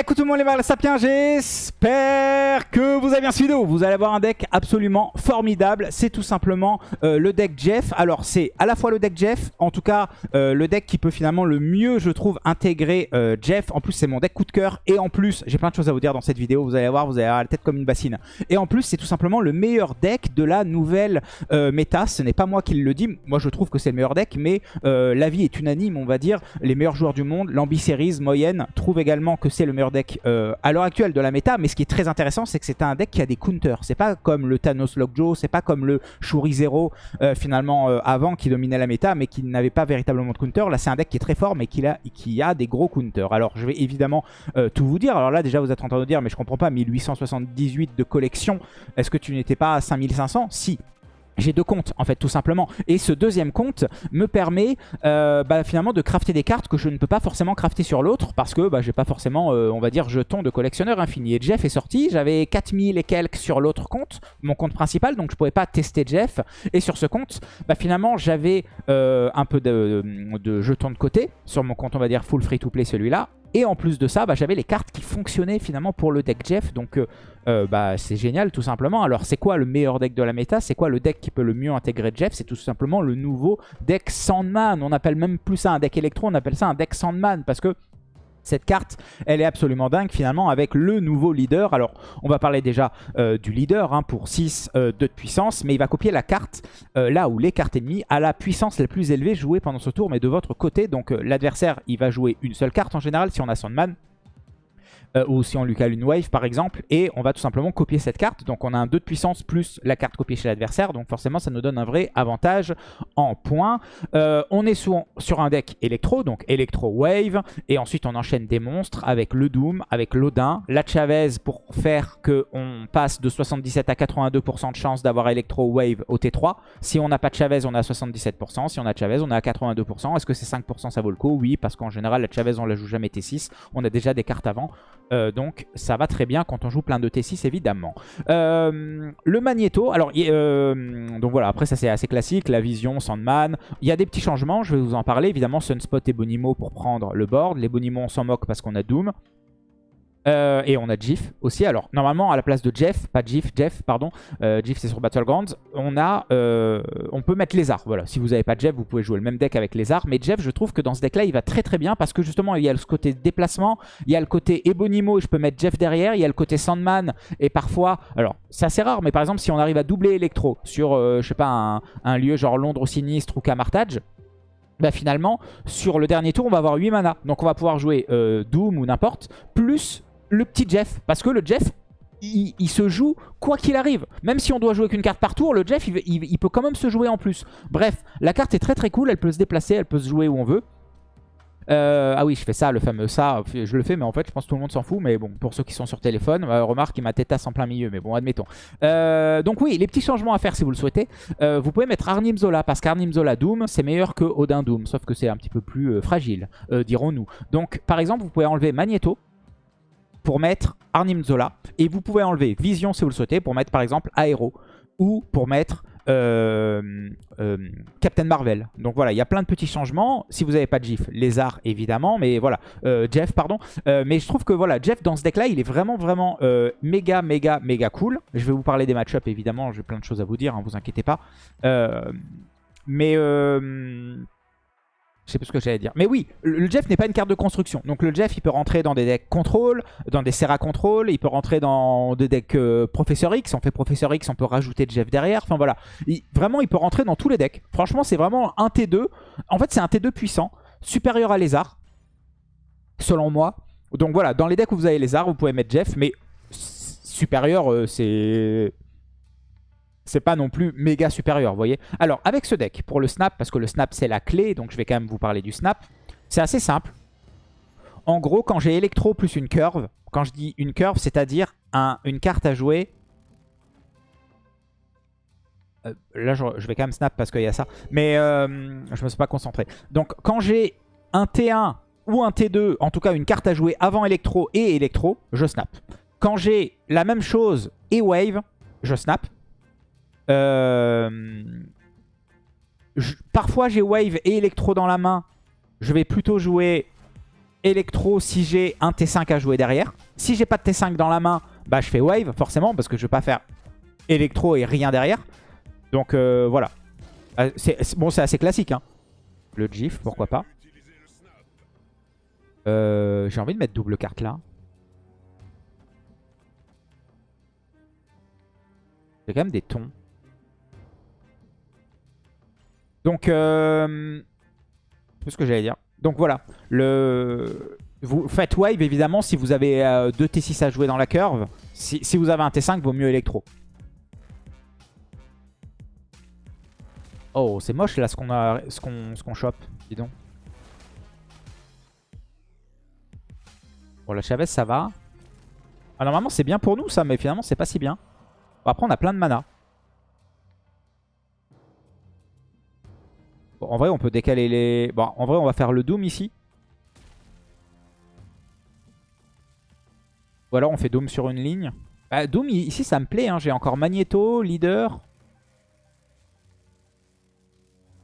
Écoute tout le monde les mal sapiens, j'espère que vous avez bien suivi Vous allez avoir un deck absolument formidable. C'est tout simplement euh, le deck Jeff. Alors c'est à la fois le deck Jeff, en tout cas euh, le deck qui peut finalement le mieux je trouve intégrer euh, Jeff. En plus c'est mon deck coup de cœur et en plus j'ai plein de choses à vous dire dans cette vidéo. Vous allez voir, vous allez avoir la tête comme une bassine. Et en plus c'est tout simplement le meilleur deck de la nouvelle méta. Ce n'est pas moi qui le dis, moi je trouve que c'est le meilleur deck, mais l'avis est unanime on va dire. Les meilleurs joueurs du monde, l'Ambi moyenne, trouvent également que c'est le meilleur deck euh, à l'heure actuelle de la méta. Mais ce qui est très intéressant, c'est que c'est un deck qui a des counters. C'est pas comme le Thanos Lockjaw, c'est pas comme le Shuri Zero euh, finalement euh, avant qui dominait la méta, mais qui n'avait pas véritablement de counter. Là, c'est un deck qui est très fort, mais qui a, qui a des gros counters. Alors, je vais évidemment tout vous dire. Alors là, déjà, vous êtes en train de dire, mais je comprends pas, 1878 de collection, est-ce que tu n'étais pas à 5500 Si, j'ai deux comptes en fait tout simplement. Et ce deuxième compte me permet euh, bah, finalement de crafter des cartes que je ne peux pas forcément crafter sur l'autre parce que bah, j'ai pas forcément euh, on va dire jetons de collectionneur infini. Et Jeff est sorti j'avais 4000 et quelques sur l'autre compte mon compte principal donc je pouvais pas tester Jeff. Et sur ce compte bah, finalement j'avais euh, un peu de, de jetons de côté sur mon compte on va dire full free to play celui-là et en plus de ça, bah, j'avais les cartes qui fonctionnaient finalement pour le deck Jeff. Donc euh, euh, bah, c'est génial tout simplement. Alors c'est quoi le meilleur deck de la méta? C'est quoi le deck qui peut le mieux intégrer Jeff? C'est tout simplement le nouveau deck Sandman. On appelle même plus ça un deck électro, on appelle ça un deck Sandman. Parce que cette carte, elle est absolument dingue finalement avec le nouveau leader. Alors, on va parler déjà euh, du leader hein, pour 6 euh, de puissance, mais il va copier la carte euh, là où les cartes ennemies a la puissance la plus élevée jouée pendant ce tour, mais de votre côté. Donc, l'adversaire, il va jouer une seule carte en général si on a Sandman. Euh, ou si on lui cale une wave par exemple, et on va tout simplement copier cette carte. Donc on a un 2 de puissance plus la carte copiée chez l'adversaire, donc forcément ça nous donne un vrai avantage en points. Euh, on est sur, un deck électro, donc électro wave, et ensuite on enchaîne des monstres avec le Doom, avec l'Odin, la Chavez pour faire qu'on passe de 77 à 82% de chance d'avoir électro wave au T3. Si on n'a pas de Chavez, on a 77%, si on a Chavez, on à 82%. Est-ce que c'est 5% ça vaut le coup? Oui, parce qu'en général la Chavez on la joue jamais T6, on a déjà des cartes avant. Euh, donc ça va très bien quand on joue plein de T6 évidemment. Euh, le Magneto, alors euh, donc voilà, après ça c'est assez classique, la vision, Sandman. Il y a des petits changements, je vais vous en parler. Évidemment Sunspot et Bonimo pour prendre le board. Les Bonimo on s'en moque parce qu'on a Doom. Euh, et on a Jif aussi. Alors, normalement, à la place de Jeff, pas Jif, Jeff, pardon, euh, Jif c'est sur Battlegrounds, on a, euh, on peut mettre Lézard. Voilà, si vous n'avez pas Jeff, vous pouvez jouer le même deck avec Lézard. Mais Jeff, je trouve que dans ce deck-là, il va très très bien parce que justement, il y a le côté déplacement, il y a le côté Ebonimo, et je peux mettre Jeff derrière, il y a le côté Sandman, et parfois, alors, c'est assez rare, mais par exemple, si on arrive à doubler Electro sur, je sais pas, un, lieu genre Londres au sinistre ou Camartage, bah finalement, sur le dernier tour, on va avoir 8 mana. Donc on va pouvoir jouer Doom ou n'importe, plus le petit Jeff. Parce que le Jeff, il, se joue quoi qu'il arrive. Même si on doit jouer qu'une carte par tour, le Jeff, il, peut quand même se jouer en plus. Bref, la carte est très très cool, elle peut se déplacer, elle peut se jouer où on veut. Euh, ah oui, je fais ça, le fameux ça, je le fais, mais en fait, je pense que tout le monde s'en fout. Mais bon, pour ceux qui sont sur téléphone, euh, remarque, il m'a tétasse en plein milieu, mais bon, admettons. Euh, donc oui, les petits changements à faire si vous le souhaitez. vous pouvez mettre Arnim Zola, parce qu'Arnim Zola Doom, c'est meilleur que Odin Doom, sauf que c'est un petit peu plus fragile, dirons-nous. Donc, par exemple, vous pouvez enlever Magneto, pour mettre Arnim Zola. Et vous pouvez enlever Vision si vous le souhaitez pour mettre par exemple Aero ou pour mettre euh, euh, Captain Marvel. Donc voilà, il y a plein de petits changements. Si vous n'avez pas de GIF, Lézard évidemment, mais voilà, euh, Jeff pardon. mais je trouve que voilà, Jeff dans ce deck là, il est vraiment vraiment méga méga méga cool. Je vais vous parler des match-up évidemment, j'ai plein de choses à vous dire, hein, vous inquiétez pas. mais je sais plus ce que j'allais dire. Mais oui, le Jeff n'est pas une carte de construction. Donc le Jeff, il peut rentrer dans des decks contrôle, dans des Serra contrôle, il peut rentrer dans des decks euh, Professeur X. On fait Professeur X, on peut rajouter Jeff derrière. Enfin voilà. vraiment, il peut rentrer dans tous les decks. Franchement, c'est vraiment un T2. En fait, c'est un T2 puissant, supérieur à Lézard, selon moi. Donc voilà, dans les decks où vous avez Lézard, vous pouvez mettre Jeff, mais supérieur, euh, c'est c'est pas non plus méga supérieur, vous voyez. Alors, avec ce deck, pour le snap, parce que le snap c'est la clé, donc je vais quand même vous parler du snap, c'est assez simple. En gros, quand j'ai électro plus une curve, quand je dis une curve, c'est-à-dire un, une carte à jouer... Euh, là, je, vais quand même snap parce qu'il y a ça. Mais euh, je me suis pas concentré. Donc, quand j'ai un T1 ou un T2, en tout cas une carte à jouer avant électro et électro, je snap. Quand j'ai la même chose et wave, je snap. Euh, parfois j'ai Wave et Electro dans la main. Je vais plutôt jouer électro si j'ai un T5 à jouer derrière. Si j'ai pas de T5 dans la main, bah je fais wave forcément parce que je vais pas faire électro et rien derrière. Donc euh, voilà. Euh, bon, c'est assez classique. Hein. Le GIF, pourquoi pas. J'ai envie de mettre double carte là. C'est quand même des tons. Donc, euh, ce que j'allais dire. Donc voilà, le... vous faites wave évidemment si vous avez euh, deux T6 à jouer dans la curve. Si, vous avez un T5, vaut mieux électro. Oh, c'est moche là ce qu'on a, ce qu'on ce qu'on chope, dis donc. Bon, la Chavez, ça va. Ah, normalement, c'est bien pour nous, ça, mais finalement, c'est pas si bien. Bon, après, on a plein de mana. En vrai, on peut décaler les... Bon, en vrai, on va faire le Doom ici. Ou alors, on fait Doom sur une ligne. Bah, Doom, ici, ça me plaît. Hein. J'ai encore Magneto, Leader.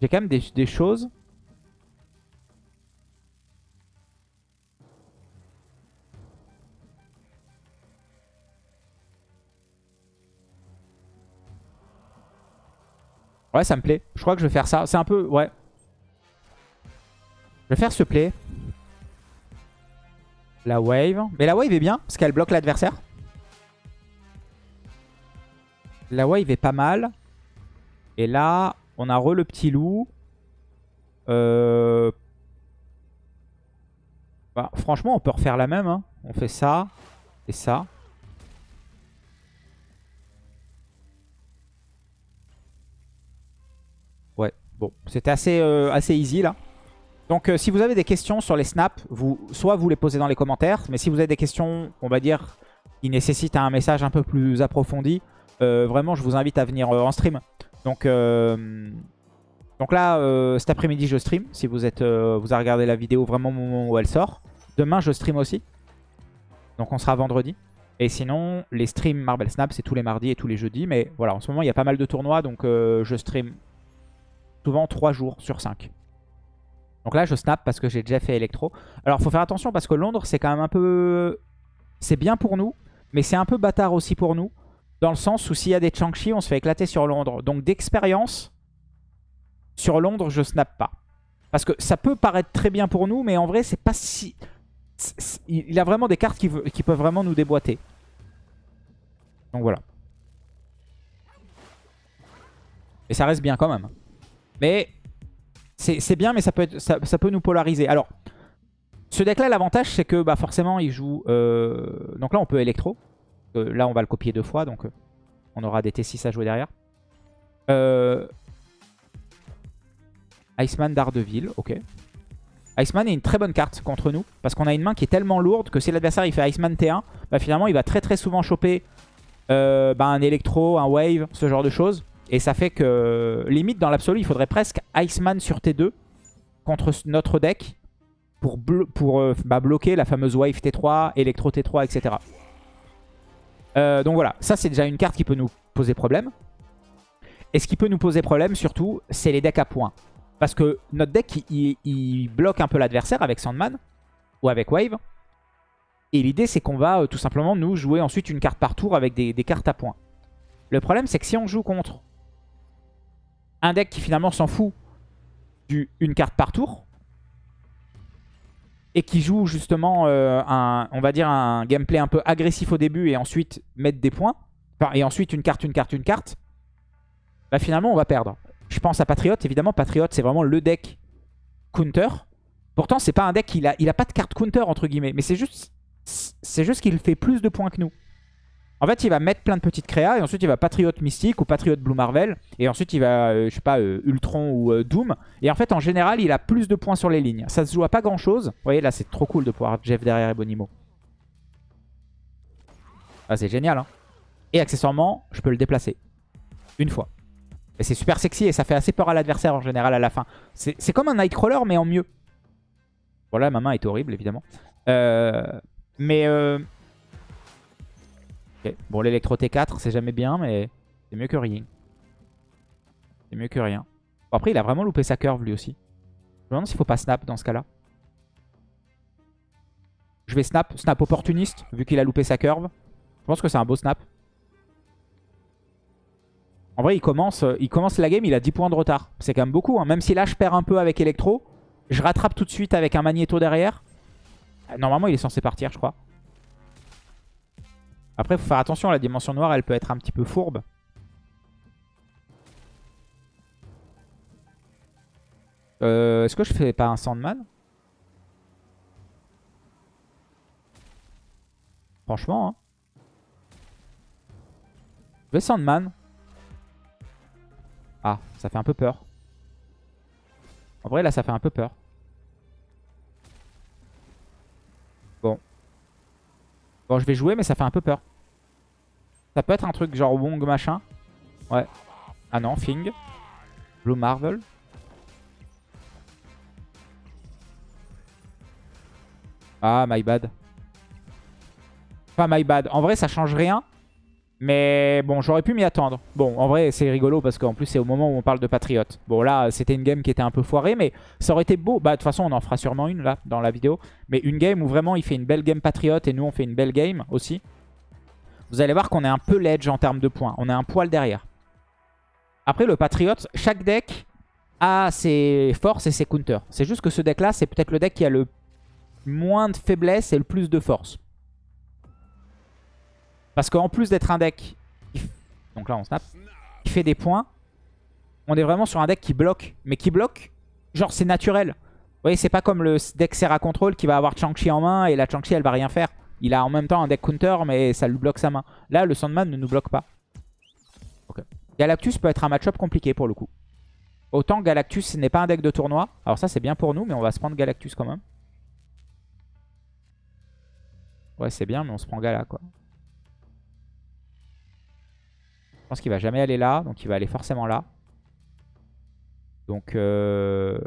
J'ai quand même des choses. Ouais, ça me plaît. Je crois que je vais faire ça. C'est un peu... Ouais. Je vais faire ce play. La wave. Mais la wave est bien, parce qu'elle bloque l'adversaire. La wave est pas mal. Et là, on a re le petit loup. Euh... Bah, franchement, on peut refaire la même. Hein. On fait ça et ça. Bon, c'était assez, euh, assez easy là. Donc euh, si vous avez des questions sur les snaps, soit vous les posez dans les commentaires, mais si vous avez des questions, on va dire, qui nécessitent un message un peu plus approfondi, euh, vraiment je vous invite à venir en stream. Donc, là, cet après-midi je stream, si vous, êtes, vous avez regardé la vidéo vraiment au moment où elle sort. Demain je stream aussi, donc on sera vendredi. Et sinon, les streams Marble Snap, c'est tous les mardis et tous les jeudis. Mais voilà, en ce moment, il y a pas mal de tournois, donc je stream souvent 3 jours sur 5. Donc là, je snap parce que j'ai déjà fait électro. Alors, faut faire attention parce que Londres, c'est quand même un peu... C'est bien pour nous, mais c'est un peu bâtard aussi pour nous. Dans le sens où s'il y a des Changchi, on se fait éclater sur Londres. Donc d'expérience, sur Londres, je snap pas. Parce que ça peut paraître très bien pour nous, mais en vrai, c'est pas si... Il a vraiment des cartes qui, qui peuvent vraiment nous déboîter. Donc voilà. Et ça reste bien quand même. Mais c'est bien, mais ça peut, ça, peut nous polariser. Alors, ce deck-là, l'avantage, c'est que bah, forcément, il joue... Euh, donc là, on peut électro. Euh, là, on va le copier deux fois, donc euh, on aura des T6 à jouer derrière. Iceman d'Ardeville, ok. Iceman est une très bonne carte contre nous, parce qu'on a une main qui est tellement lourde que si l'adversaire il fait Iceman T1, bah, finalement, il va très très souvent choper bah, un électro, un wave, ce genre de choses. Et ça fait que, limite, dans l'absolu, il faudrait presque Iceman sur T2 contre notre deck pour, euh, bah, bloquer la fameuse Wave T3, Electro T3, etc. Euh, donc voilà, ça c'est déjà une carte qui peut nous poser problème. Et ce qui peut nous poser problème surtout, c'est les decks à points. Parce que notre deck, il, bloque un peu l'adversaire avec Sandman ou avec Wave. Et l'idée, c'est qu'on va euh, tout simplement nous jouer ensuite une carte par tour avec des cartes à points. Le problème, c'est que si on joue contre un deck qui finalement s'en fout d'une carte par tour. Et qui joue justement euh, un, on va dire un gameplay un peu agressif au début et ensuite mettre des points. et ensuite une carte, une carte, une carte. Bah finalement on va perdre. Je pense à Patriot, évidemment Patriot c'est vraiment le deck counter. Pourtant c'est pas un deck, il a, pas de carte counter entre guillemets. Mais c'est juste, c'est juste qu'il fait plus de points que nous. En fait, il va mettre plein de petites créas et ensuite il va Patriot Mystique ou Patriot Blue Marvel. Et ensuite il va, euh, je sais pas, euh, Ultron ou euh, Doom. Et en fait, en général, il a plus de points sur les lignes. Ça se joue à pas grand chose. Vous voyez, là, c'est trop cool de pouvoir Jeff derrière Ebonimo. Ah, c'est génial, hein. Et accessoirement, je peux le déplacer. Une fois. Et c'est super sexy et ça fait assez peur à l'adversaire en général à la fin. C'est comme un Nightcrawler mais en mieux. Bon là ma main est horrible évidemment. mais Bon, l'électro T4, c'est jamais bien, mais c'est mieux que rien. C'est mieux que rien. après, il a vraiment loupé sa curve, lui aussi. Je me demande s'il faut pas snap dans ce cas-là. Je vais snap. Snap opportuniste, vu qu'il a loupé sa curve. Je pense que c'est un beau snap. En vrai, il commence, euh, il commence la game, il a 10 points de retard. C'est quand même beaucoup. Hein. Même si là, je perds un peu avec Electro, je rattrape tout de suite avec un Magneto derrière. Euh, normalement, il est censé partir, je crois. Après, il faut faire attention, la dimension noire, elle peut être un petit peu fourbe. Euh, Est-ce que je fais pas un Sandman? Franchement, hein. Je vais Sandman. Ah, ça fait un peu peur. En vrai, là, ça fait un peu peur. Bon, je vais jouer, mais ça fait un peu peur. Ça peut être un truc genre Wong machin. Ouais. Ah non, Fing. Blue Marvel. Ah, my bad. Pas my bad. En vrai, ça change rien. Mais bon, j'aurais pu m'y attendre. Bon, en vrai, c'est rigolo parce qu'en plus, c'est au moment où on parle de Patriote. Bon, là, c'était une game qui était un peu foirée, mais ça aurait été beau. Bah, de toute façon, on en fera sûrement une, là, dans la vidéo. Mais une game où vraiment, il fait une belle game Patriote et nous, on fait une belle game aussi. Vous allez voir qu'on est un peu ledge en termes de points. On est un poil derrière. Après, le Patriote, chaque deck a ses forces et ses counters. C'est juste que ce deck-là, c'est peut-être le deck qui a le moins de faiblesse et le plus de force. Parce qu'en plus d'être un deck, donc là on snap, qui fait des points, on est vraiment sur un deck qui bloque. Mais qui bloque, genre c'est naturel. Vous voyez, c'est pas comme le deck Serra Control qui va avoir Chang-Chi en main et la Chang-Chi elle va rien faire. Il a en même temps un deck counter mais ça lui bloque sa main. Là le Sandman ne nous bloque pas. Galactus peut être un match-up compliqué pour le coup. Autant Galactus n'est pas un deck de tournoi. Alors ça c'est bien pour nous mais on va se prendre Galactus quand même. Ouais c'est bien mais on se prend Gala quoi. Je pense qu'il va jamais aller là, donc il va aller forcément là. Donc... Euh...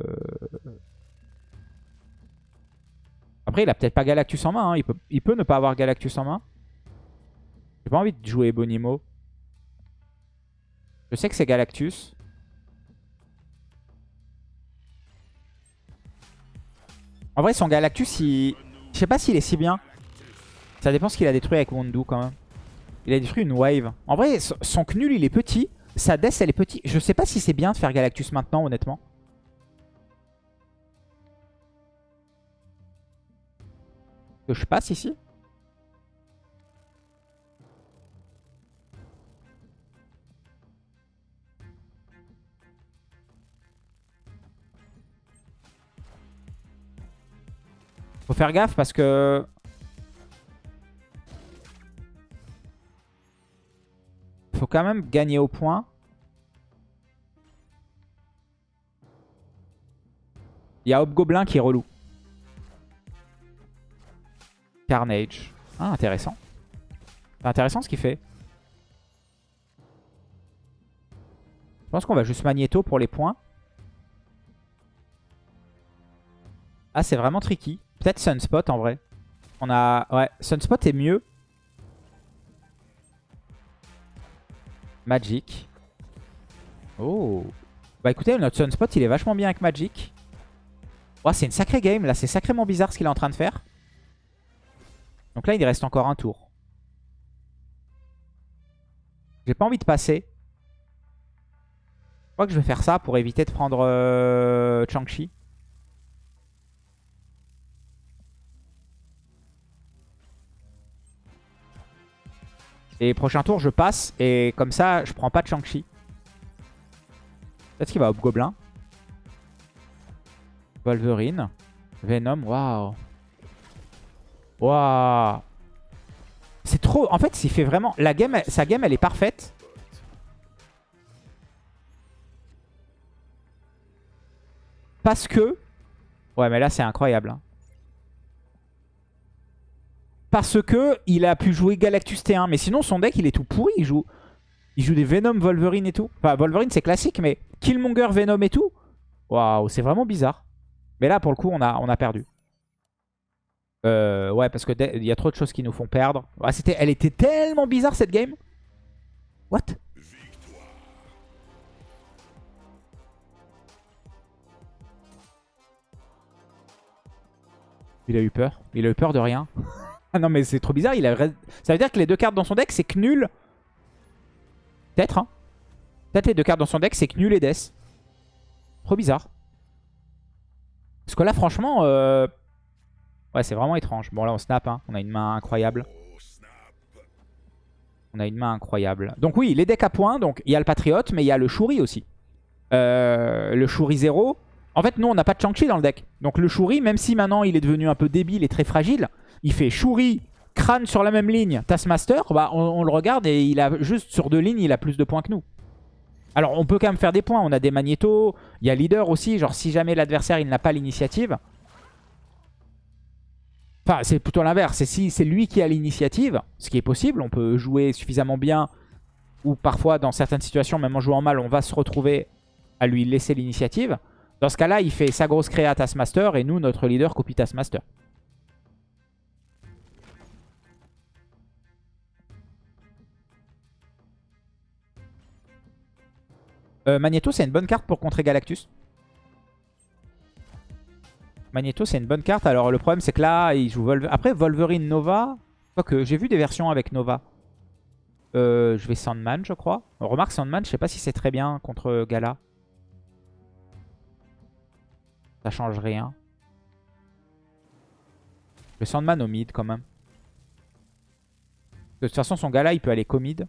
Après, il a peut-être pas Galactus en main. Hein. Il, peut, il peut ne pas avoir Galactus en main. J'ai pas envie de jouer Bonimo. Je sais que c'est Galactus. En vrai, son Galactus, il... je sais pas s'il est si bien. Ça dépend ce qu'il a détruit avec Wondu quand même. Il a détruit une wave. En vrai, son Knul, il est petit. Sa Death, elle est petite. Je sais pas si c'est bien de faire Galactus maintenant, honnêtement. Je passe ici Faut faire gaffe parce que faut quand même gagner au point. Il y a Hobgoblin qui est relou. Carnage. Ah, intéressant. C'est intéressant ce qu'il fait. Je pense qu'on va juste Magneto pour les points. Ah, c'est vraiment tricky. Peut-être Sunspot en vrai. On a... Ouais, Sunspot est mieux. Magic. Oh. Bah écoutez, notre Sunspot, il est vachement bien avec Magic. Oh, c'est une sacrée game, là. C'est sacrément bizarre ce qu'il est en train de faire. Donc là, il reste encore un tour. J'ai pas envie de passer. Je crois que je vais faire ça pour éviter de prendre euh, Chang-Chi. Et prochain tour, je passe. Et comme ça, je prends pas de Shang-Chi. Peut-être qu'il va Hobgoblin. Wolverine. Venom. Waouh. Waouh. C'est trop... En fait, s'il fait vraiment... La game, sa game, elle est parfaite. Parce que... Ouais, mais là, c'est incroyable. Hein parce que il a pu jouer Galactus T1. Mais sinon, son deck, il est tout pourri. Il joue, il joue des Venom, Wolverine et tout. Enfin, Wolverine, c'est classique, mais Killmonger, Venom et tout. Waouh, c'est vraiment bizarre. Mais là, pour le coup, on a, on a perdu. Euh, ouais, parce que il y a trop de choses qui nous font perdre. Elle était tellement bizarre, cette game. What? Il a eu peur. Il a eu peur de rien. ah non, mais c'est trop bizarre. Il a... Ça veut dire que les deux cartes dans son deck, c'est Knul. Peut-être, hein. Peut-être les deux cartes dans son deck, c'est Knul et Death. Trop bizarre. Parce que là, franchement... Euh... Ouais, c'est vraiment étrange. Bon, là, on snap. Hein. On a une main incroyable. On a une main incroyable. Donc oui, les decks à points. Donc il y a le Patriote, mais il y a le Shuri aussi. Euh, le Shuri 0. En fait, nous, on n'a pas de Chang-Chi dans le deck. Donc le Shuri, même si maintenant il est devenu un peu débile et très fragile, il fait Shuri, crâne sur la même ligne, Taskmaster, bah, on, le regarde et il a juste sur deux lignes, il a plus de points que nous. Alors on peut quand même faire des points, on a des magnétos, il y a leader aussi, genre si jamais l'adversaire il n'a pas l'initiative. Enfin c'est plutôt l'inverse, c'est si c'est lui qui a l'initiative, ce qui est possible, on peut jouer suffisamment bien ou parfois dans certaines situations, même en jouant mal, on va se retrouver à lui laisser l'initiative. Dans ce cas-là, il fait sa grosse créa Taskmaster et nous, notre leader, copie Taskmaster. Euh, Magneto, c'est une bonne carte pour contrer Galactus. Magneto, c'est une bonne carte. Alors, le problème, c'est que là, il joue. Après, Wolverine Nova. que j'ai vu des versions avec Nova. Euh, je vais Sandman, je crois. remarque, Sandman, je sais pas si c'est très bien contre Gala. Ça change rien. Le Sandman au mid quand même. De toute façon, son gars là, il peut aller co-mid.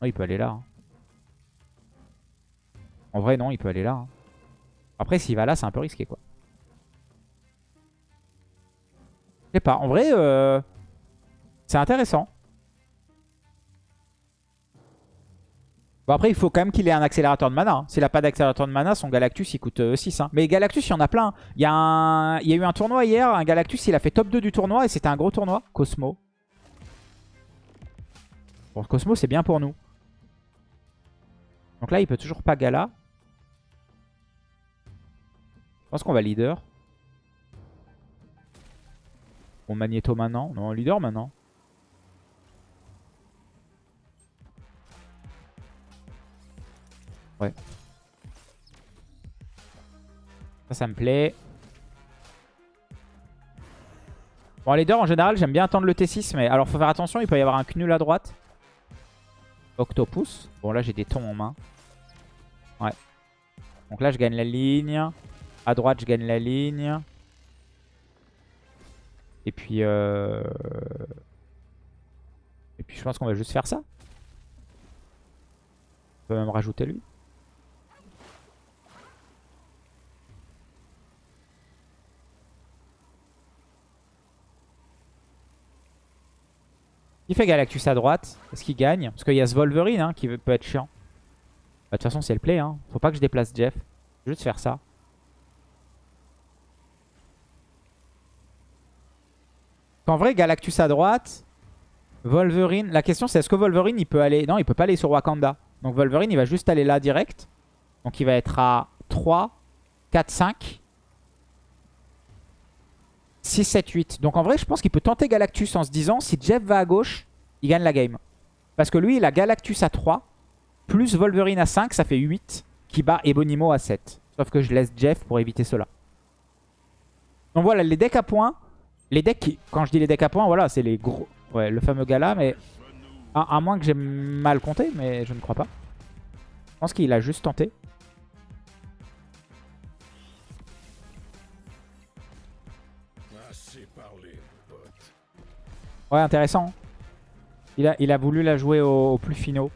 Non, il peut aller là. Hein. En vrai, non, il peut aller là. Hein. Après, s'il va là, c'est un peu risqué, quoi. Je sais pas. En vrai, euh, c'est intéressant. Bon après il faut quand même qu'il ait un accélérateur de mana. Hein. S'il n'a pas d'accélérateur de mana, son Galactus il coûte 6. Euh, hein. Mais Galactus il y en a plein. Il y a, eu un tournoi hier, un Galactus il a fait top 2 du tournoi et c'était un gros tournoi. Cosmo. Bon Cosmo c'est bien pour nous. Donc là il peut toujours pas Gala. Je pense qu'on va leader. Bon Magneto maintenant. Non leader maintenant. Ouais. Ça, ça me plaît. Bon, les deux, en général, j'aime bien attendre le T6. Mais alors, faut faire attention, il peut y avoir un Knul à droite. Octopus. Bon, là, j'ai des tons en main. Ouais. Donc là, je gagne la ligne. À droite, je gagne la ligne. Et puis... Euh... Et puis, je pense qu'on va juste faire ça. On peut même rajouter lui. Il fait Galactus à droite. Est-ce qu'il gagne Parce qu'il y a ce Wolverine hein, qui peut être chiant. Bah, de toute façon, c'est le play. Hein. Faut pas que je déplace Jeff. Je vais juste faire ça. En vrai, Galactus à droite. Wolverine. La question, c'est est-ce que Wolverine, il peut aller... Non, il peut pas aller sur Wakanda. Donc Wolverine, il va juste aller là direct. Donc il va être à 3, 4, 5. 6, 7, 8. Donc en vrai, je pense qu'il peut tenter Galactus en se disant si Jeff va à gauche, il gagne la game. Parce que lui, il a Galactus à 3, plus Wolverine à 5, ça fait 8, qui bat Ebonimo à 7. Sauf que je laisse Jeff pour éviter cela. Donc voilà, les decks à points. Les decks qui, quand je dis les decks à points, voilà, c'est les gros... Ouais, le fameux gala, mais... À, à moins que j'ai mal compté, mais je ne crois pas. Je pense qu'il a juste tenté. Ouais, intéressant. Il a, il a voulu la jouer au, plus finaux.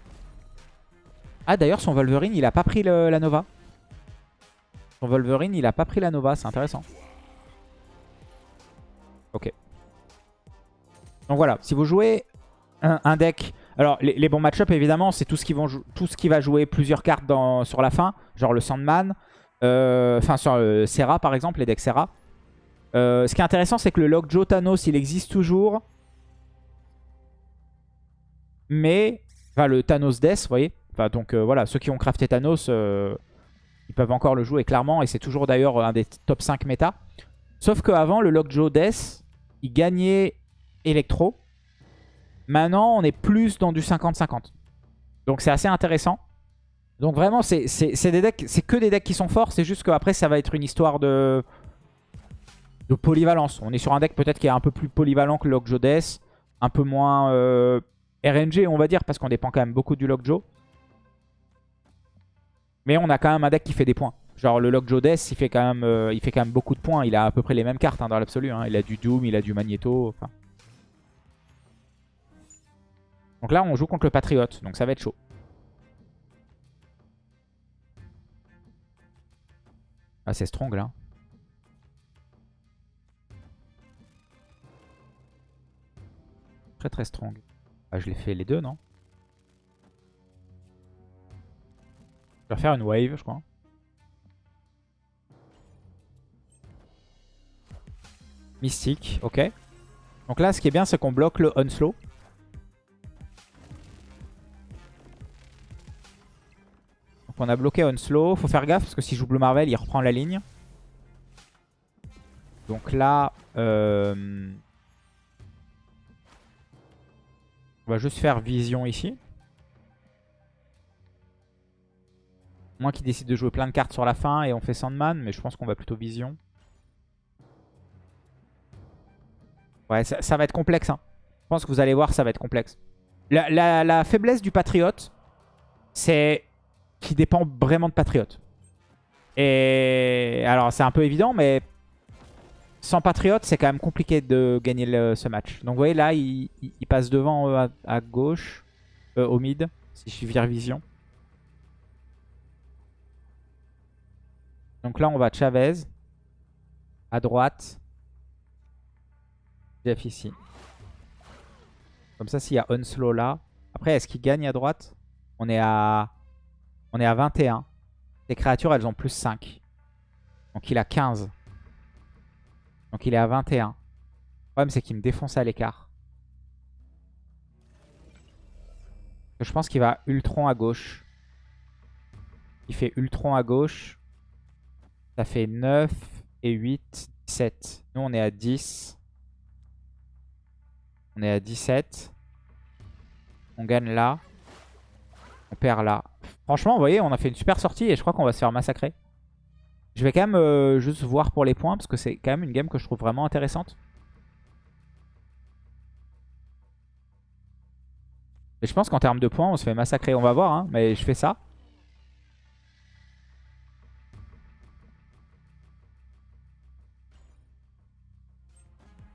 Ah, d'ailleurs, son Wolverine, il a pas pris la Nova. Son Wolverine, il a pas pris la Nova. C'est intéressant. Ok. Donc voilà, si vous jouez un, deck... Alors, les, bons match-up, évidemment, c'est tout, ce qui va jouer plusieurs cartes sur la fin. Genre le Sandman. Euh, enfin, sur le Serra, par exemple, les decks Serra. Euh, ce qui est intéressant, c'est que le Lockjaw Thanos, il existe toujours. Mais, enfin le Thanos Death, vous voyez. Enfin, donc euh, voilà, ceux qui ont crafté Thanos, euh, ils peuvent encore le jouer clairement. Et c'est toujours d'ailleurs un des top 5 méta. Sauf qu'avant, le Lockjaw Death, il gagnait Electro. Maintenant, on est plus dans du 50-50. Donc c'est assez intéressant. Donc vraiment, c'est que des decks qui sont forts. C'est juste qu'après, ça va être une histoire de de polyvalence. On est sur un deck peut-être qui est un peu plus polyvalent que Lockjaw Death, un peu moins euh, RNG on va dire, parce qu'on dépend quand même beaucoup du Lockjaw. Mais on a quand même un deck qui fait des points. Genre le Lockjaw Death, il fait, quand même, euh, il fait quand même beaucoup de points. Il a à peu près les mêmes cartes hein, dans l'absolu. Hein. Il a du Doom, il a du Magneto. Donc là, on joue contre le Patriote. Donc ça va être chaud. Ah, c'est strong là. Très très strong. Ah, je l'ai fait les deux, non Je vais faire une wave, je crois. Mystique, ok. Donc là, ce qui est bien, c'est qu'on bloque le Onslow. Donc on a bloqué Onslow. Faut faire gaffe parce que si je joue Blue Marvel, il reprend la ligne. Donc là, euh... on va juste faire Vision ici. Moi qui décide de jouer plein de cartes sur la fin et on fait Sandman, mais je pense qu'on va plutôt Vision. Ouais, ça, va être complexe. Hein. Je pense que vous allez voir, ça va être complexe. La, faiblesse du Patriote, c'est qu'il dépend vraiment de Patriote. Et alors, c'est un peu évident, mais sans Patriote, c'est quand même compliqué de gagner ce match. Donc, vous voyez, là, il, passe devant euh, à, gauche, euh, au mid, si je vire vision. Donc là, on va Chavez. À droite. Jeff ici. Comme ça, s'il y a Unslow là. Après, est-ce qu'il gagne à droite? On est à... On est à 21. Les créatures, elles ont plus 5. Donc il a 15. Donc il est à 21. Le problème, c'est qu'il me défonce à l'écart. Je pense qu'il va Ultron à gauche. Il fait Ultron à gauche. Ça fait 9 et 8, 17. Nous, on est à 10. On est à 17. On gagne là. On perd là. Franchement, vous voyez, on a fait une super sortie et je crois qu'on va se faire massacrer. Je vais quand même euh, juste voir pour les points parce que c'est quand même une game que je trouve vraiment intéressante. Et je pense qu'en termes de points, on se fait massacrer. On va voir, hein, mais je fais ça.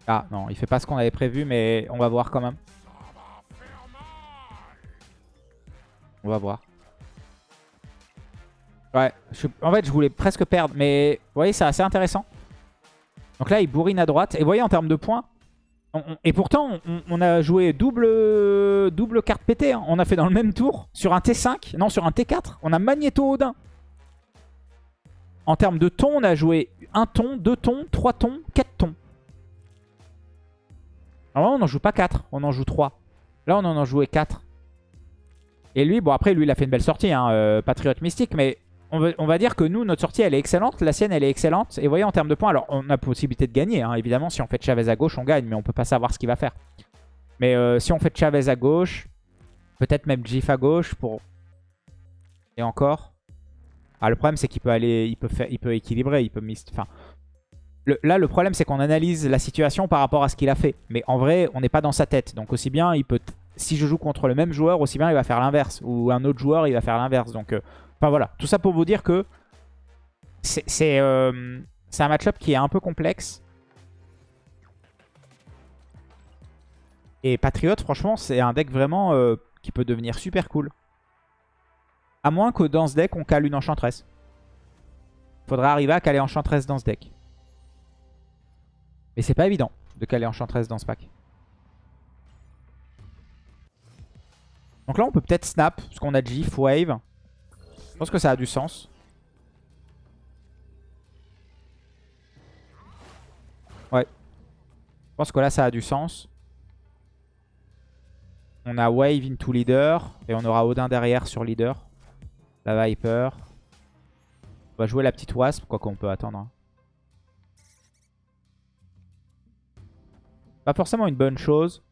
Ah non, il fait pas ce qu'on avait prévu, mais on va voir quand même. On va voir. Ouais, en fait je voulais presque perdre, mais vous voyez c'est assez intéressant. Donc là il bourrine à droite, et vous voyez en termes de points, et pourtant on, a joué double, carte pétée, hein. on a fait dans le même tour, sur un T5, non sur un T4, on a Magneto Odin. En termes de ton, on a joué un ton, deux tons, trois tons, quatre tons. Normalement, on n'en joue pas 4, on en joue 3. Là, on en a joué 4. Et lui, bon après, lui, il a fait une belle sortie, hein, euh, Patriote Mystique, mais on va, dire que nous, notre sortie, elle est excellente. La sienne, elle est excellente. Et vous voyez, en termes de points, alors on a possibilité de gagner. Hein, évidemment, si on fait Chavez à gauche, on gagne, mais on peut pas savoir ce qu'il va faire. Mais euh, si on fait Chavez à gauche, peut-être même Gif à gauche pour... Et encore. Ah, le problème, c'est qu'il peut aller, il peut faire, il peut équilibrer, il peut... Enfin, là, le problème, c'est qu'on analyse la situation par rapport à ce qu'il a fait. Mais en vrai, on n'est pas dans sa tête. Donc aussi bien, il peut, si je joue contre le même joueur, aussi bien il va faire l'inverse. Ou un autre joueur, il va faire l'inverse. Donc, euh, enfin voilà. Tout ça pour vous dire que c'est euh, un match-up qui est un peu complexe. Et Patriot, franchement, c'est un deck vraiment euh, qui peut devenir super cool. À moins que dans ce deck, on cale une Enchantress. Faudra arriver à caler Enchantress dans ce deck. Mais c'est pas évident de caler Enchantress dans ce pack. Donc là, on peut peut-être snap, parce qu'on a GIF, Wave. Je pense que ça a du sens. Ouais. Je pense que là, ça a du sens. On a Wave into Leader. Et on aura Odin derrière sur Leader. La Viper. On va jouer la petite Wasp, quoi qu'on peut attendre. Hein. Pas forcément une bonne chose.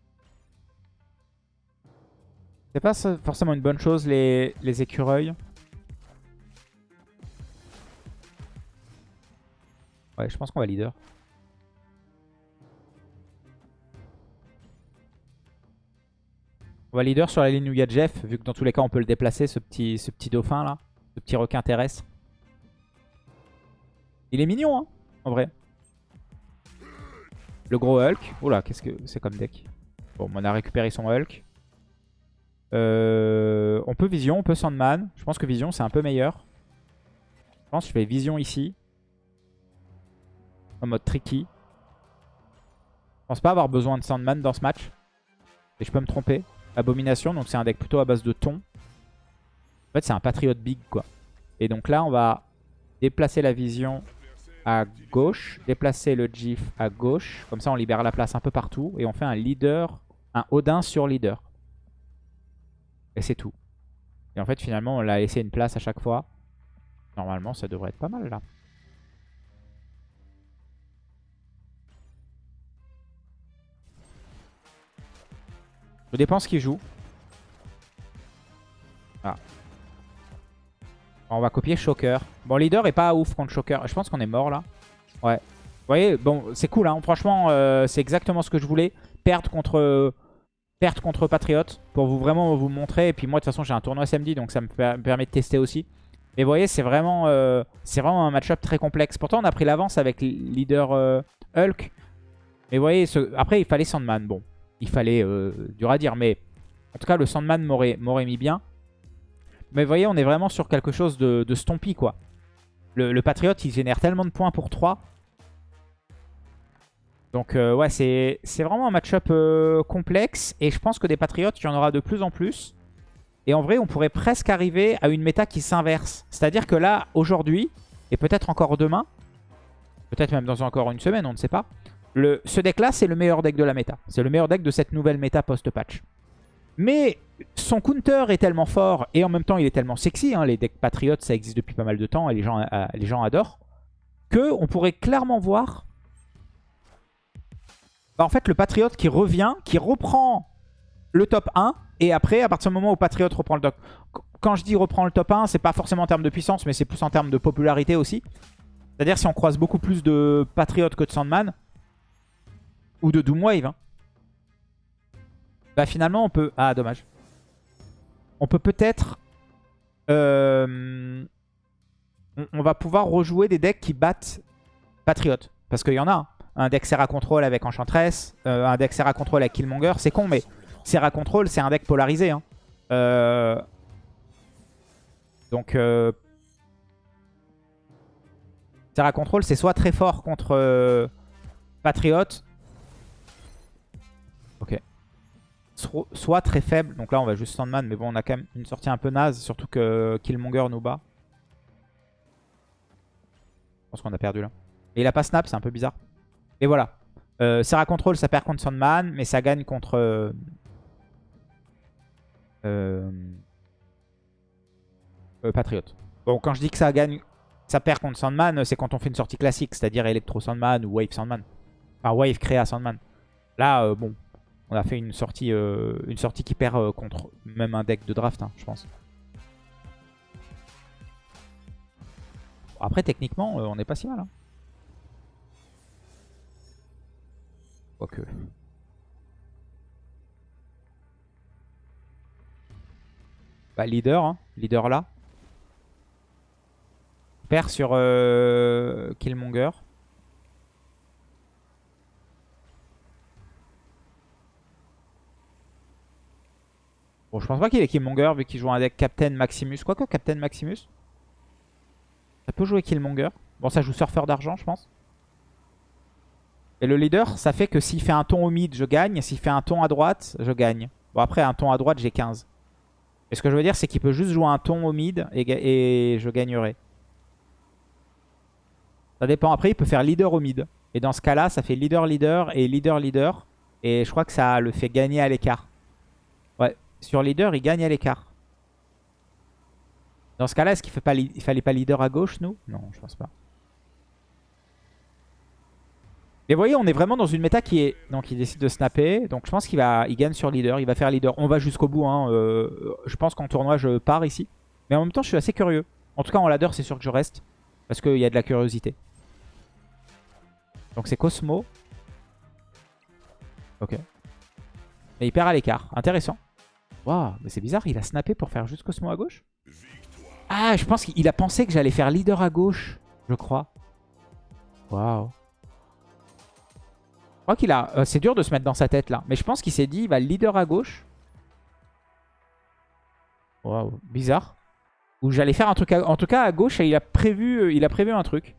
C'est pas forcément une bonne chose les, les écureuils. Ouais, je pense qu'on va leader. On va leader sur la ligne où il y a Jeff, vu que dans tous les cas on peut le déplacer, ce petit, ce petit dauphin là, ce petit requin terrestre. Il est mignon, hein, en vrai. Le gros Hulk. Oula, qu'est-ce que c'est comme deck? Bon, on a récupéré son Hulk. Euh, on peut Vision, on peut Sandman. Je pense que Vision, c'est un peu meilleur. Je pense que je fais Vision ici. En mode tricky. Je pense pas avoir besoin de Sandman dans ce match. Et je peux me tromper. Abomination, donc c'est un deck plutôt à base de thon. En fait, c'est un Patriot Big, quoi. Et donc là, on va déplacer la Vision à gauche, déplacer le GIF à gauche. Comme ça, on libère la place un peu partout. Et on fait un leader, un Odin sur leader. Et c'est tout. Et en fait, finalement, on l'a laissé une place à chaque fois. Normalement, ça devrait être pas mal, là. Je dépend ce qu'il joue. Ah. On va copier Shocker. Bon, leader est pas ouf contre Shocker. Je pense qu'on est mort là. Ouais. Vous voyez, bon, c'est cool. Hein. Franchement, euh, c'est exactement ce que je voulais. Perdre contre, perdre contre Patriot. Pour vous vraiment vous montrer. Et puis moi, de toute façon, j'ai un tournoi samedi. Donc ça me permet de tester aussi. Mais vous voyez, c'est vraiment, euh, un match-up très complexe. Pourtant, on a pris l'avance avec leader euh, Hulk. Mais vous voyez, après, il fallait Sandman. Bon, il fallait, dur à dire. Mais en tout cas, le Sandman m'aurait mis bien. Mais vous voyez, on est vraiment sur quelque chose de, de stompy, quoi. Le, le Patriot, il génère tellement de points pour 3. Donc euh, ouais, c'est vraiment un match-up euh, complexe. Et je pense que des Patriotes, il y en aura de plus en plus. Et en vrai, on pourrait presque arriver à une méta qui s'inverse. C'est-à-dire que là, aujourd'hui, et peut-être encore demain, peut-être même dans encore une semaine, on ne sait pas, ce deck-là, c'est le meilleur deck de la méta. C'est le meilleur deck de cette nouvelle méta post-patch. Mais son counter est tellement fort et en même temps il est tellement sexy, hein, les decks patriotes ça existe depuis pas mal de temps et les gens, euh, les gens adorent, que on pourrait clairement voir bah, en fait le patriote qui revient, qui reprend le top 1 et après à partir du moment où patriote reprend le top... Quand je dis reprend le top 1, c'est pas forcément en termes de puissance mais c'est plus en termes de popularité aussi. C'est-à-dire si on croise beaucoup plus de patriotes que de Sandman ou de Doomwave. Hein. Bah finalement on peut... Ah dommage. On peut peut-être... Euh, on, va pouvoir rejouer des decks qui battent Patriot. Parce qu'il y en a. Hein. Un deck Serra Control avec Enchantress. Euh, un deck Serra Control avec Killmonger. C'est con mais Serra Control c'est un deck polarisé. Hein. Euh, donc... Serra Control c'est soit très fort contre Patriot. Soit très faible. Donc là, on va juste Sandman. Mais bon, on a quand même une sortie un peu naze. Surtout que Killmonger nous bat. Je pense qu'on a perdu là. Et il a pas snap, c'est un peu bizarre. Et voilà. Euh, Serra Control, ça perd contre Sandman. Mais ça gagne contre... Euh, euh, euh, Patriot. Bon, quand je dis que ça gagne... Ça perd contre Sandman, c'est quand on fait une sortie classique. C'est-à-dire Electro Sandman ou Wave Sandman. Enfin, Wave Créa Sandman. Là, bon, on a fait une sortie, euh, une sortie qui perd euh, contre même un deck de draft, hein, je pense. Après, techniquement, euh, on n'est pas si mal. Hein. Quoique. Bah, leader, hein. leader là. Perd sur Killmonger. Je pense pas qu'il ait Killmonger vu qu'il joue un deck Captain Maximus. Quoique Captain Maximus. Ça peut jouer Killmonger. Bon, ça joue Surfeur d'argent, je pense. Et le leader, ça fait que s'il fait un ton au mid, je gagne. S'il fait un ton à droite, je gagne. Bon, après, un ton à droite, j'ai 15. Et ce que je veux dire, c'est qu'il peut juste jouer un ton au mid et, et je gagnerai. Ça dépend. Après, il peut faire leader au mid. Et dans ce cas-là, ça fait leader-leader et leader-leader. Et je crois que ça le fait gagner à l'écart. Sur leader, il gagne à l'écart. Dans ce cas-là, est-ce qu'il ne fallait pas leader à gauche, nous? Non, je pense pas. Mais vous voyez, on est vraiment dans une méta qui est... Donc il décide de snapper. Donc je pense qu'il va... il gagne sur leader. Il va faire leader. On va jusqu'au bout. Hein. Euh, je pense qu'en tournoi, je pars ici. Mais en même temps, je suis assez curieux. En tout cas, en ladder, c'est sûr que je reste. Parce qu'il y a de la curiosité. Donc c'est Cosmo. Ok. Et il perd à l'écart. Intéressant. Waouh, mais c'est bizarre, il a snappé pour faire juste Cosmo à gauche? Ah, je pense qu'il a pensé que j'allais faire leader à gauche, je crois. Waouh. Je crois qu'il a... Euh, c'est dur de se mettre dans sa tête là. Mais je pense qu'il s'est dit, il va leader à gauche. Waouh, bizarre. Ou j'allais faire un truc à... En tout cas, à gauche, il a prévu, euh, il a prévu un truc.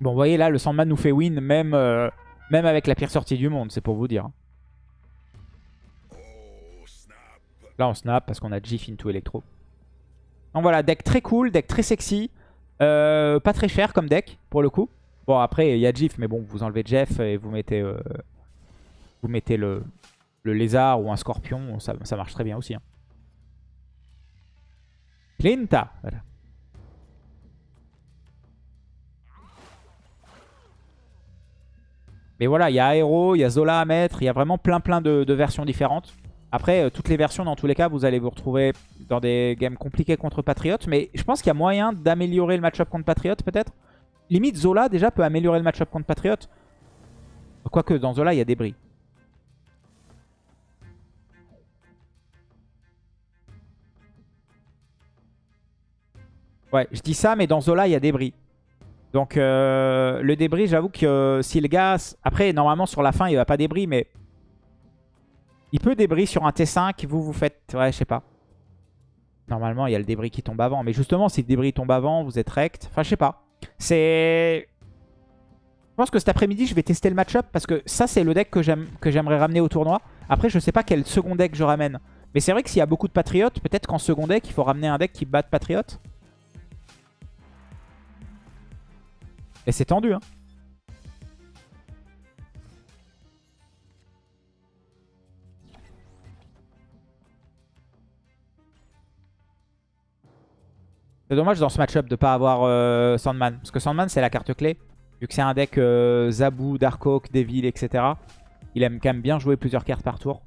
Bon, vous voyez là, le Sandman nous fait win même, euh, même avec la pire sortie du monde, c'est pour vous dire. Là, on snap parce qu'on a GIF into Electro. Donc voilà, deck très cool, deck très sexy. Euh, pas très cher comme deck, pour le coup. Bon, après, il y a GIF, mais bon, vous enlevez Jeff et vous mettez, euh, vous mettez le, le, lézard ou un scorpion. Ça, marche très bien aussi. Hein. Clinta. Mais voilà, il y a Aero, il y a Zola à mettre, il y a vraiment plein plein de, versions différentes. Après, euh, toutes les versions, dans tous les cas, vous allez vous retrouver dans des games compliqués contre Patriot. Mais je pense qu'il y a moyen d'améliorer le match-up contre Patriot, peut-être. Limite, Zola, déjà, peut améliorer le match-up contre Patriot. Quoique, dans Zola, il y a des bris. Ouais, je dis ça, mais dans Zola, il y a des bris. Donc euh, le débris, j'avoue que euh, si le gars... Après, normalement, sur la fin, il va pas débris, mais... Il peut débris sur un T5, vous, vous faites... Ouais, je sais pas. Normalement, il y a le débris qui tombe avant. Mais justement, si le débris tombe avant, vous êtes rect. Enfin, je sais pas. C'est... Je pense que cet après-midi, je vais tester le match-up parce que ça, c'est le deck que j'aimerais ramener au tournoi. Après, je sais pas quel second deck je ramène. Mais c'est vrai que s'il y a beaucoup de patriotes, peut-être qu'en second deck, il faut ramener un deck qui batte patriote. Et c'est tendu, hein. C'est dommage dans ce match-up de pas avoir euh, Sandman. Parce que Sandman, c'est la carte clé. Vu que c'est un deck euh, Zabu, Darkhawk, Devil, etc. Il aime quand même bien jouer plusieurs cartes par tour.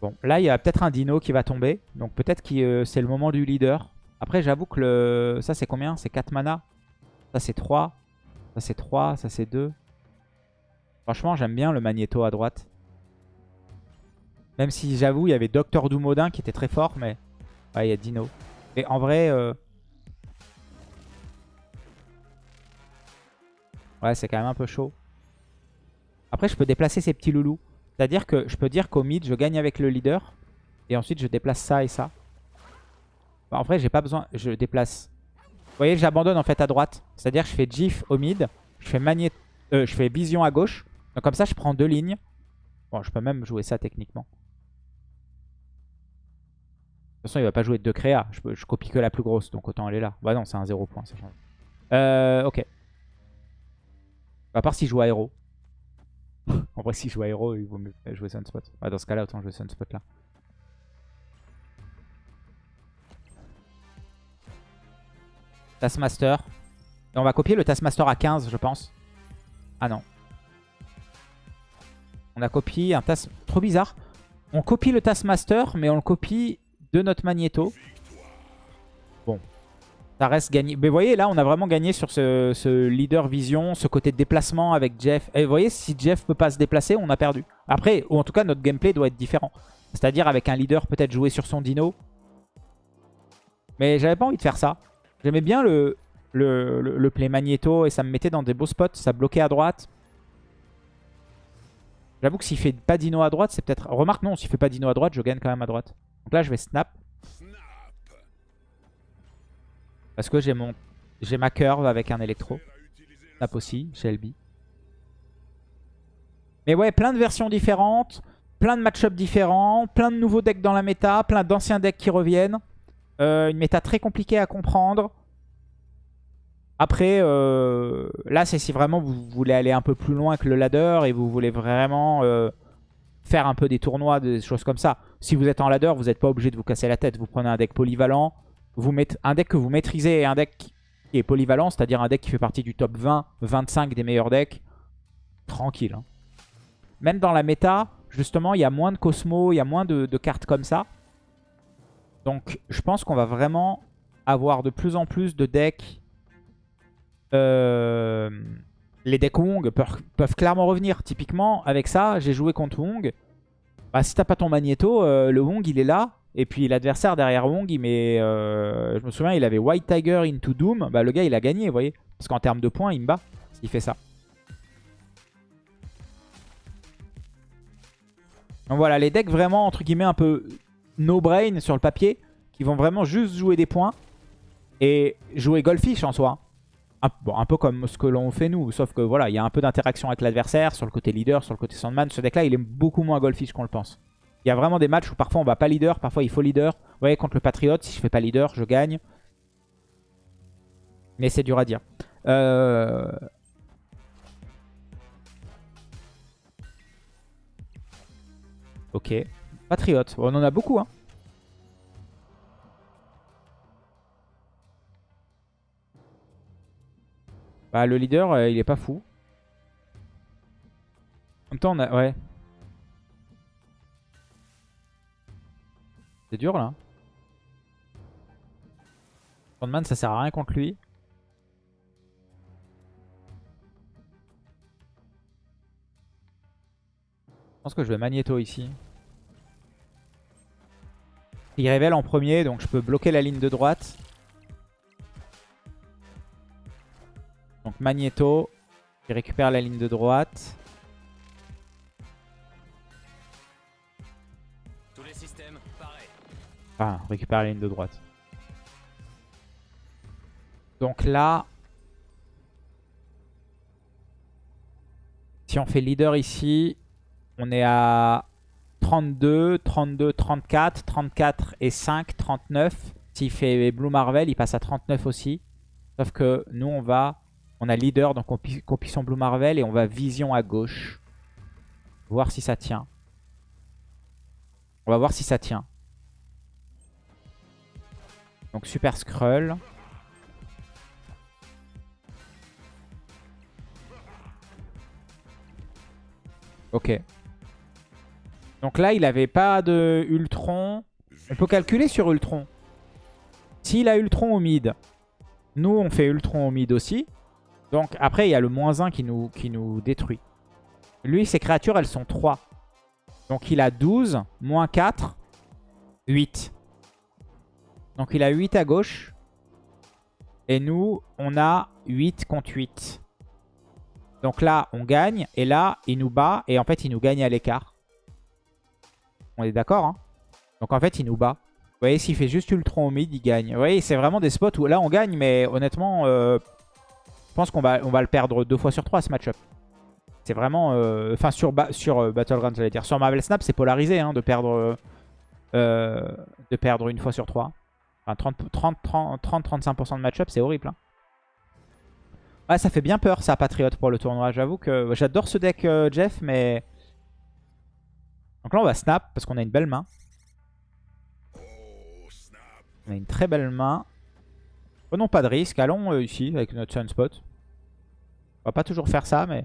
Bon, là, il y a peut-être un dino qui va tomber. Donc peut-être que euh, c'est le moment du leader. Après, j'avoue que le... ça, c'est combien? C'est 4 mana? Ça, c'est 3. Ça, c'est 3. Ça, c'est 2. Franchement, j'aime bien le Magneto à droite. Même si, j'avoue, il y avait Docteur Doomodin qui était très fort, mais... Ouais, il y a Dino. Et en vrai... Euh, ouais, c'est quand même un peu chaud. Après, je peux déplacer ces petits loulous. C'est-à-dire que je peux dire qu'au mid, je gagne avec le leader. Et ensuite, je déplace ça et ça. Bah, en vrai, j'ai pas besoin. Je déplace. Vous voyez, j'abandonne en fait à droite. C'est-à-dire que je fais GIF au mid. Je fais, magnet... Euh, je fais vision à gauche. Donc comme ça, je prends deux lignes. Bon, je peux même jouer ça techniquement. De toute façon, il va pas jouer de créas. Je, copie que la plus grosse, donc autant aller là. Bah non, c'est un 0 point, ça change. Euh, ok. À part s'il joue à héros. en vrai, s'il joue à héros, il vaut mieux jouer Sunspot. Bah, dans ce cas-là, autant jouer Sunspot là. Taskmaster. On va copier le Taskmaster à 15, je pense. Ah non. On a copié un Task... Trop bizarre. On copie le Taskmaster, mais on le copie de notre Magneto. Bon. Ça reste gagné. Mais vous voyez, là, on a vraiment gagné sur ce, leader vision, ce côté déplacement avec Jeff. Et vous voyez, si Jeff peut pas se déplacer, on a perdu. Après, ou en tout cas, notre gameplay doit être différent. C'est-à-dire avec un leader peut-être jouer sur son dino. Mais j'avais pas envie de faire ça. J'aimais bien le, le, play magnéto et ça me mettait dans des beaux spots. Ça bloquait à droite. J'avoue que s'il fait pas dino à droite, c'est peut-être... Remarque, non, s'il fait pas dino à droite, je gagne quand même à droite. Donc là, je vais snap. Parce que j'ai mon j'ai ma curve avec un électro. Snap aussi, Shelby. Mais ouais, plein de versions différentes, plein de match-ups différents, plein de nouveaux decks dans la méta, plein d'anciens decks qui reviennent. Euh, une méta très compliquée à comprendre. Après, euh, là, c'est si vraiment vous voulez aller un peu plus loin que le ladder et vous voulez vraiment euh, faire un peu des tournois, des choses comme ça. Si vous êtes en ladder, vous n'êtes pas obligé de vous casser la tête. Vous prenez un deck polyvalent, vous un deck que vous maîtrisez et un deck qui est polyvalent, c'est-à-dire un deck qui fait partie du top 20, 25 des meilleurs decks. Tranquille. Hein. Même dans la méta, justement, il y a moins de Cosmo, il y a moins de cartes comme ça. Donc je pense qu'on va vraiment avoir de plus en plus de decks euh, les decks Wong peuvent, clairement revenir. Typiquement, avec ça, j'ai joué contre Wong. Bah, si t'as pas ton Magneto, euh, le Wong, il est là. Et puis l'adversaire derrière Wong, il met... euh, je me souviens, il avait White Tiger into Doom. Bah, le gars, il a gagné, vous voyez. Parce qu'en termes de points, il me bat s'il fait ça. Donc voilà, les decks vraiment, entre guillemets, un peu no-brain sur le papier. Qui vont vraiment juste jouer des points. Et jouer Goldfish en soi. Un, peu comme ce que l'on fait nous. Sauf que voilà, il y a un peu d'interaction avec l'adversaire. Sur le côté leader, sur le côté Sandman. Ce deck-là, il est beaucoup moins Goldfish qu'on le pense. Il y a vraiment des matchs où parfois on va pas leader, parfois il faut leader. Vous voyez, contre le Patriot, si je fais pas leader, je gagne. Mais c'est dur à dire. Euh... Ok. Patriot. On en a beaucoup, hein. Bah, le leader, euh, il est pas fou. En même temps, on a... Ouais. C'est dur, là. Sandman, ça sert à rien contre lui. Je pense que je vais Magneto ici. Il révèle en premier, donc je peux bloquer la ligne de droite. Donc Magneto, qui récupère la ligne de droite. Tous les systèmes, pareil. Ah, récupère la ligne de droite. Donc là, si on fait leader ici, on est à 32, 32, 34, 34 et 5, 39. S'il fait Blue Marvel, il passe à 39 aussi. Sauf que nous, on va... On a leader, donc on copie son Blue Marvel et on va vision à gauche. Voir si ça tient. On va voir si ça tient. Donc Super Skrull. Ok. Donc là, il n'avait pas de Ultron. On peut calculer sur Ultron. S'il a Ultron au mid, nous, on fait Ultron au mid aussi. Donc après, il y a le moins 1 qui nous, détruit. Lui, ses créatures, elles sont 3. Donc il a 12, moins 4, 8. Donc il a 8 à gauche. Et nous, on a 8 contre 8. Donc là, on gagne. Et là, il nous bat. Et en fait, il nous gagne à l'écart. On est d'accord, hein? Donc en fait, il nous bat. Vous voyez, s'il fait juste Ultron au mid, il gagne. Vous voyez, c'est vraiment des spots où là, on gagne. Mais honnêtement, euh, je pense qu'on va, on va le perdre deux fois sur trois, ce match-up. C'est vraiment... euh, Enfin, sur, ba- sur euh, Battleground, j'allais dire. Sur Marvel Snap, c'est polarisé hein, de perdre... euh, de perdre une fois sur trois. Enfin, 30-35% de match-up, c'est horrible. hein. Ouais, ça fait bien peur, ça, Patriot, pour le tournoi. J'avoue que j'adore ce deck, euh, Jeff, mais... Donc là, on va snap, parce qu'on a une belle main. On a une très belle main. Prenons pas de risque. Allons euh, ici, avec notre Sunspot. On va pas toujours faire ça, mais...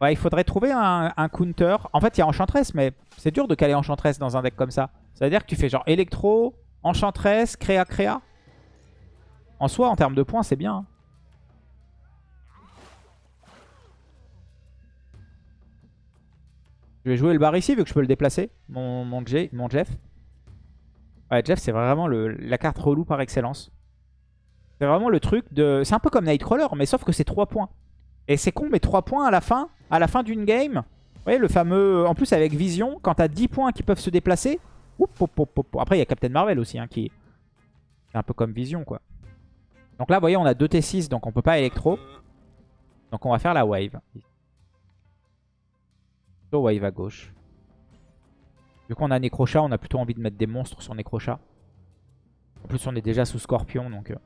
Ouais, il faudrait trouver un, un counter. En fait, il y a Enchantress, mais c'est dur de caler Enchantress dans un deck comme ça. C'est-à-dire que tu fais genre Electro, Enchantress, Créa, Créa. En soi, en termes de points, c'est bien. hein. Je vais jouer le bar ici, vu que je peux le déplacer, mon, mon Jeff. Ouais, Jeff, c'est vraiment la carte relou par excellence. C'est vraiment le truc de... C'est un peu comme Nightcrawler, mais sauf que c'est 3 points. Et c'est con, mais 3 points à la fin, d'une game. Vous voyez, le fameux... En plus, avec Vision, quand t'as 10 points qui peuvent se déplacer... Après, il y a Captain Marvel aussi, hein, qui... C'est un peu comme Vision, quoi. Donc là, vous voyez, on a 2 T6, donc on peut pas électro. Donc on va faire la wave. Plutôt wave à gauche. Vu qu'on a Necrochat, on a plutôt envie de mettre des monstres sur Necrochat. En plus, on est déjà sous Scorpion, donc... euh,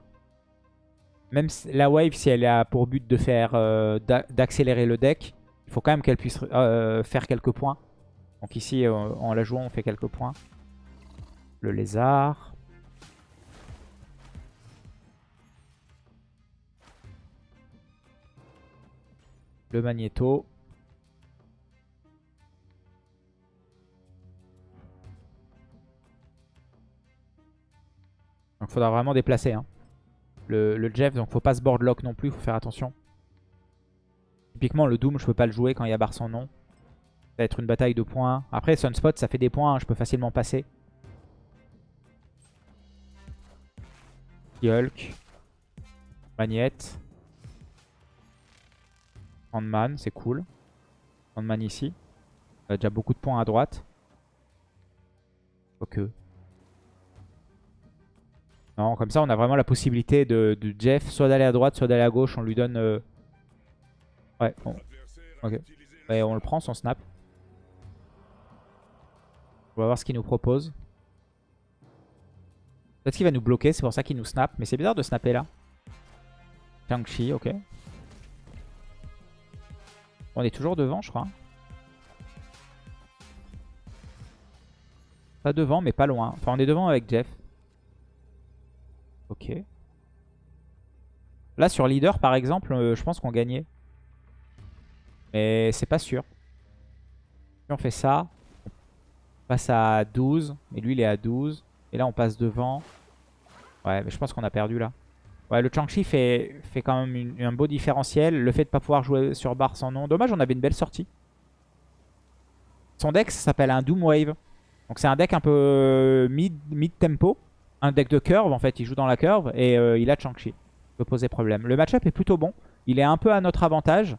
Même la wave, si elle a pour but de faire euh, d'a- d'accélérer le deck, il faut quand même qu'elle puisse euh, faire quelques points. Donc ici, en la jouant, on fait quelques points. Le lézard. Le magnéto. Donc faudra vraiment déplacer. Hein. le, Jeff, donc faut pas se board lock non plus, faut faire attention. Typiquement, le Doom, je peux pas le jouer quand il y a barre sans nom. Ça va être une bataille de points. Après, Sunspot, ça fait des points, hein, je peux facilement passer. Hulk. Magnette. Sandman, c'est cool. Sandman ici. On a déjà beaucoup de points à droite. Ok. Non, comme ça, on a vraiment la possibilité de, Jeff soit d'aller à droite, soit d'aller à gauche. On lui donne... euh, Ouais, bon. Ok. Ouais, on le prend, son snap. On va voir ce qu'il nous propose. Peut-être qu'il va nous bloquer, c'est pour ça qu'il nous snap. Mais c'est bizarre de snapper là. Shang-Chi, ok. On est toujours devant, je crois. Pas devant, mais pas loin. Enfin, on est devant avec Jeff. Ok. Là, sur leader, par exemple, euh, je pense qu'on gagnait. Mais c'est pas sûr. Si on fait ça, on passe à 12. Et lui, il est à 12. Et là, on passe devant. Ouais, mais je pense qu'on a perdu là. Ouais, le Chang-Chi fait, quand même un beau différentiel. Le fait de pas pouvoir jouer sur barre sans nom. Dommage, on avait une belle sortie. Son deck, s'appelle un Doom Wave. Donc c'est un deck un peu euh, mid, mid tempo. Un deck de curve, en fait. Il joue dans la curve. Et euh, il a Chang-Chi. Peut poser problème. Le match-up est plutôt bon. Il est un peu à notre avantage.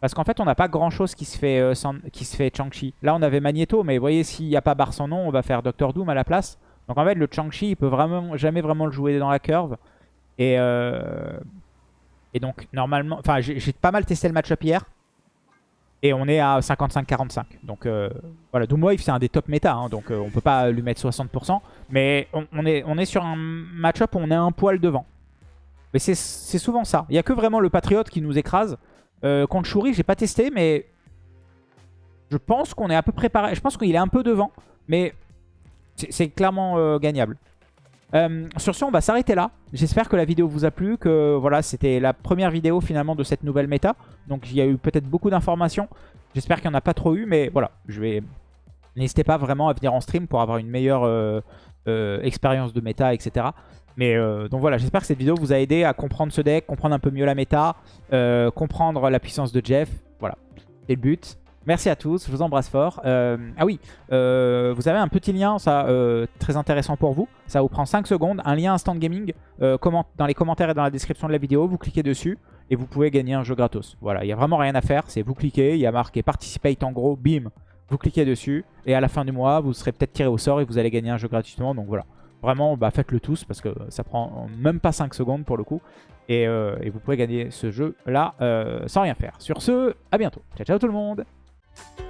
Parce qu'en fait, on n'a pas grand-chose qui se fait, euh, Chang-Chi. Là, on avait Magneto, mais vous voyez, s'il n'y a pas barre sans nom, on va faire Doctor Doom à la place. Donc en fait, le Chang-Chi, il peut vraiment jamais vraiment le jouer dans la curve. Et, euh, et donc, normalement... Enfin, j'ai pas mal testé le match-up hier. Et on est à 55-45. Donc euh, voilà, Doomwave, c'est un des top méta. hein, donc euh, on peut pas lui mettre 60%. Mais on, est, on est sur un match-up où on est un poil devant. Mais c'est souvent ça. Il n'y a que vraiment le Patriote qui nous écrase. Euh, contre Shuri, j'ai pas testé, mais je pense qu'on est à peu près pareil. Je pense qu'il est un peu devant, mais c'est c'est clairement euh, gagnable. Euh, sur ce, on va s'arrêter là. J'espère que la vidéo vous a plu, que voilà, c'était la première vidéo finalement de cette nouvelle méta. Donc il y a eu peut-être beaucoup d'informations. J'espère qu'il n'y en a pas trop eu, mais voilà, je vais... N'hésitez pas vraiment à venir en stream pour avoir une meilleure euh, euh, expérience de méta, etc. Mais donc voilà, j'espère que cette vidéo vous a aidé à comprendre ce deck, comprendre un peu mieux la méta, comprendre la puissance de Jeff. Voilà, c'est le but. Merci à tous, je vous embrasse fort. Euh, ah oui, euh, vous avez un petit lien, ça euh, très intéressant pour vous. Ça vous prend 5 secondes, un lien Instant Gaming dans les commentaires et dans la description de la vidéo. Vous cliquez dessus et vous pouvez gagner un jeu gratos. Voilà, il n'y a vraiment rien à faire, c'est vous cliquez, il y a marqué Participate en gros, bim, vous cliquez dessus et à la fin du mois, vous serez peut-être tiré au sort et vous allez gagner un jeu gratuitement. Donc voilà, vraiment, bah, faites-le tous parce que ça prend même pas 5 secondes pour le coup. Et, vous pouvez gagner ce jeu là euh, sans rien faire. Sur ce, à bientôt. Ciao ciao tout le monde Thank you.